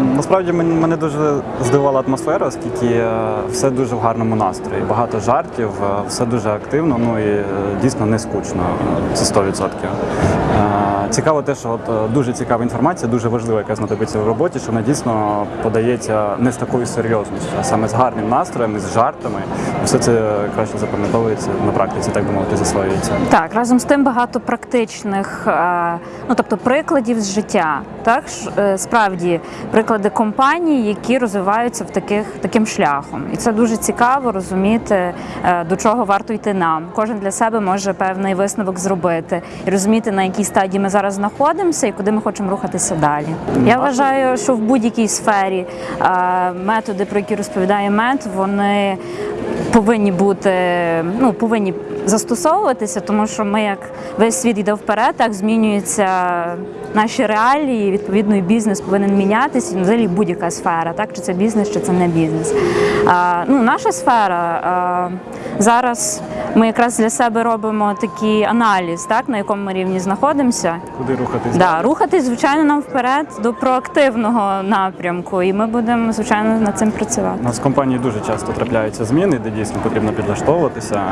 Насправді мене дуже здивувала атмосфера, оскільки е, все дуже в гарному настрої. Багато жартів, е, все дуже активно, ну і е, дійсно не скучно. Це 100%. Цікаво те, що от е, дуже цікава інформація, дуже важлива, яка знадобиться в роботі, що вона дійсно подається не з такою серйозністю, а саме з гарним настроєм, з жартами. Все це краще запам'ятовується на практиці, так би мовити, засвоюється. Так, разом з тим багато практичних, е, ну тобто прикладів з життя. Так е, справді приклади компаній, які розвиваються в таких таким шляхом, і це дуже цікаво розуміти, до чого варто йти нам. Кожен для себе може певний висновок зробити і розуміти, на якій стадії ми зараз знаходимося і куди ми хочемо рухатися далі. Я вважаю, що в будь-якій сфері е, методи, про які розповідає мед, вони повинні бути, ну повинні застосовуватися, тому що ми, як весь світ йде вперед, так змінюються наші реалії. Відповідно, і бізнес повинен мінятися. і Взагалі будь-яка сфера, так чи це бізнес, чи це не бізнес. А, ну, наша сфера а, зараз. Ми якраз для себе робимо такий аналіз, так на якому ми рівні знаходимося. Куди рухатись? Да, рухатись, звичайно, нам вперед до проактивного напрямку, і ми будемо звичайно над цим працювати. У нас в компанії дуже часто трапляються зміни, де дійсно потрібно підлаштовуватися.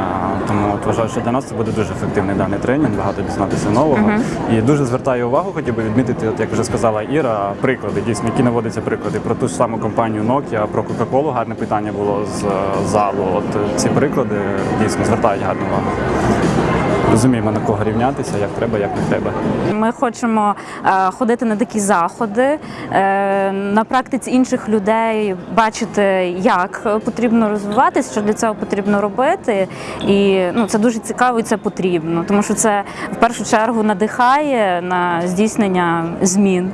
Тому от вважаю, що для нас це буде дуже ефективний даний тренінг, багато дізнатися нового. І дуже звертаю увагу, хотів би відмітити, от як вже сказала Іра, приклади дійсно, які наводяться приклади про ту ж саму компанію Nokia, про Coca-Cola гарне питання було з е, залу. От ці приклади дійсно звертають гарну увагу. Розуміємо на кого рівнятися, як треба, як не треба. Ми хочемо е, ходити на такі заходи, е, на практиці інших людей бачити, як потрібно розвиватися, що для цього потрібно робити. І ну, це дуже цікаво і це потрібно, тому що це в першу чергу надихає на здійснення змін.